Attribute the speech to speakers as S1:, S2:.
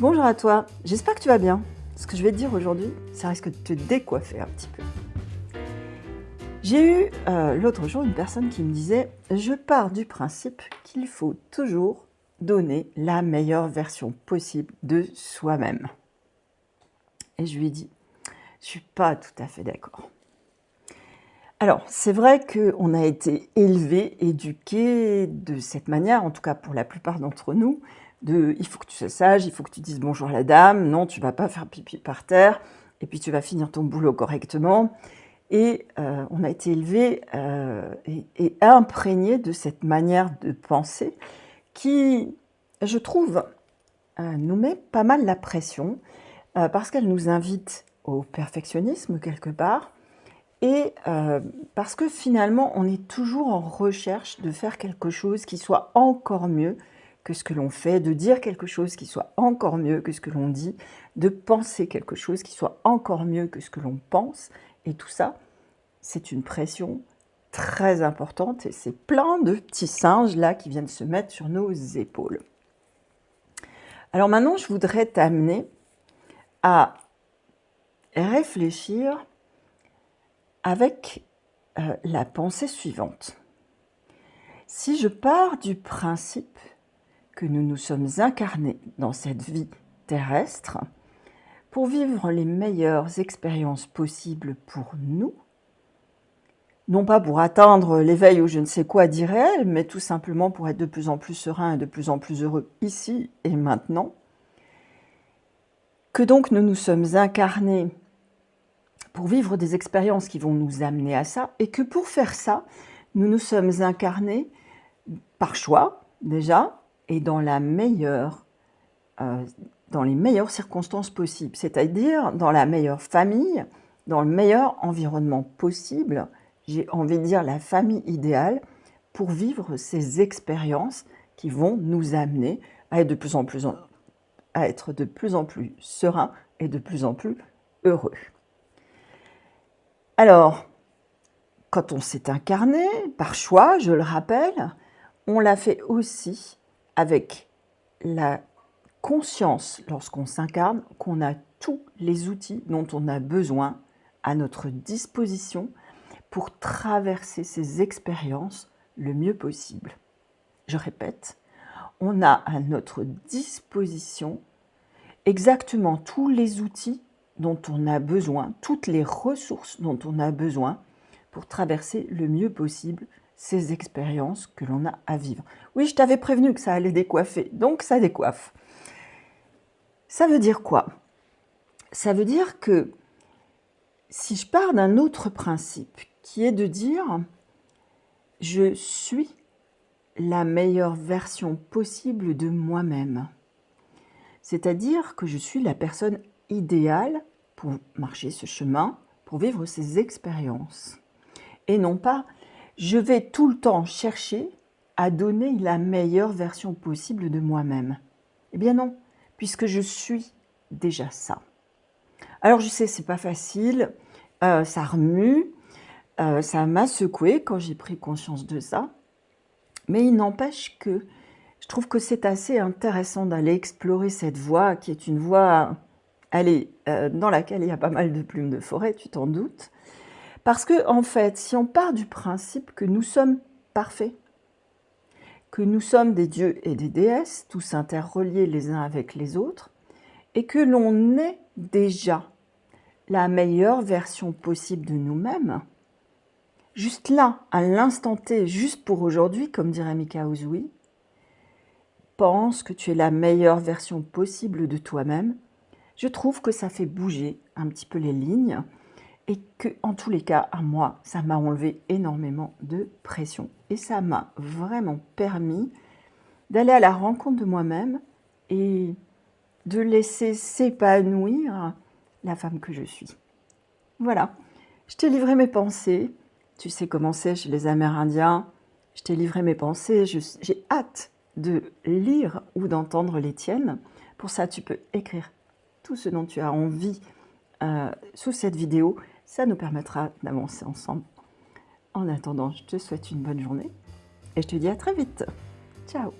S1: Bonjour à toi, j'espère que tu vas bien. Ce que je vais te dire aujourd'hui, ça risque de te décoiffer un petit peu. J'ai eu euh, l'autre jour une personne qui me disait « Je pars du principe qu'il faut toujours donner la meilleure version possible de soi-même. » Et je lui ai dit « Je suis pas tout à fait d'accord. » Alors, c'est vrai qu'on a été élevé, éduqué de cette manière, en tout cas pour la plupart d'entre nous, de il faut que tu sois sage, il faut que tu dises bonjour à la dame, non, tu vas pas faire pipi par terre, et puis tu vas finir ton boulot correctement. Et euh, on a été élevé euh, et, imprégné de cette manière de penser qui, je trouve, euh, nous met pas mal la pression parce qu'elle nous invite au perfectionnisme quelque part et parce que finalement on est toujours en recherche de faire quelque chose qui soit encore mieux que ce que l'on fait, de dire quelque chose qui soit encore mieux que ce que l'on dit, de penser quelque chose qui soit encore mieux que ce que l'on pense. Et tout ça, c'est une pression très importante et c'est plein de petits singes là qui viennent se mettre sur nos épaules. Alors maintenant, je voudrais t'amener à réfléchir avec euh, la pensée suivante. Si je pars du principe que nous nous sommes incarnés dans cette vie terrestre pour vivre les meilleures expériences possibles pour nous, non pas pour atteindre l'éveil ou je ne sais quoi d'irréel, mais tout simplement pour être de plus en plus serein et de plus en plus heureux ici et maintenant, que donc nous nous sommes incarnés pour vivre des expériences qui vont nous amener à ça, et que pour faire ça, nous nous sommes incarnés par choix, déjà, et dans la meilleure, euh, dans les meilleures circonstances possibles, c'est-à-dire dans la meilleure famille, dans le meilleur environnement possible, j'ai envie de dire la famille idéale, pour vivre ces expériences qui vont nous amener à être de plus en plus, à être de plus, en plus serein et de plus en plus heureux. Alors, quand on s'est incarné, par choix, je le rappelle, on l'a fait aussi avec la conscience, lorsqu'on s'incarne, qu'on a tous les outils dont on a besoin à notre disposition pour traverser ces expériences le mieux possible. Je répète, on a à notre disposition exactement tous les outils dont on a besoin, toutes les ressources dont on a besoin pour traverser le mieux possible ces expériences que l'on a à vivre. Oui, je t'avais prévenu que ça allait décoiffer, donc ça décoiffe. Ça veut dire quoi? Ça veut dire que si je pars d'un autre principe, qui est de dire je suis la meilleure version possible de moi-même, c'est-à-dire que je suis la personne idéale pour marcher ce chemin, pour vivre ces expériences, et non pas je vais tout le temps chercher à donner la meilleure version possible de moi-même. Eh bien non, puisque je suis déjà ça. Alors je sais, c'est pas facile, euh, ça remue, euh, ça m'a secoué quand j'ai pris conscience de ça, mais il n'empêche que je trouve que c'est assez intéressant d'aller explorer cette voie qui est une voie, allez, euh, dans laquelle il y a pas mal de plumes de forêt, tu t'en doutes, parce que, en fait, si on part du principe que nous sommes parfaits, que nous sommes des dieux et des déesses, tous interreliés les uns avec les autres, et que l'on est déjà la meilleure version possible de nous-mêmes, juste là, à l'instant T, juste pour aujourd'hui, comme dirait Mika Uzui, pense que tu es la meilleure version possible de toi-même, je trouve que ça fait bouger un petit peu les lignes, et que en tous les cas, à moi, ça m'a enlevé énormément de pression. Et ça m'a vraiment permis d'aller à la rencontre de moi-même et de laisser s'épanouir la femme que je suis. Voilà, je t'ai livré mes pensées. Tu sais comment c'est chez les Amérindiens. Je t'ai livré mes pensées. J'ai hâte de lire ou d'entendre les tiennes. Pour ça, tu peux écrire tout ce dont tu as envie euh, sous cette vidéo. Ça nous permettra d'avancer ensemble. En attendant, je te souhaite une bonne journée et je te dis à très vite. Ciao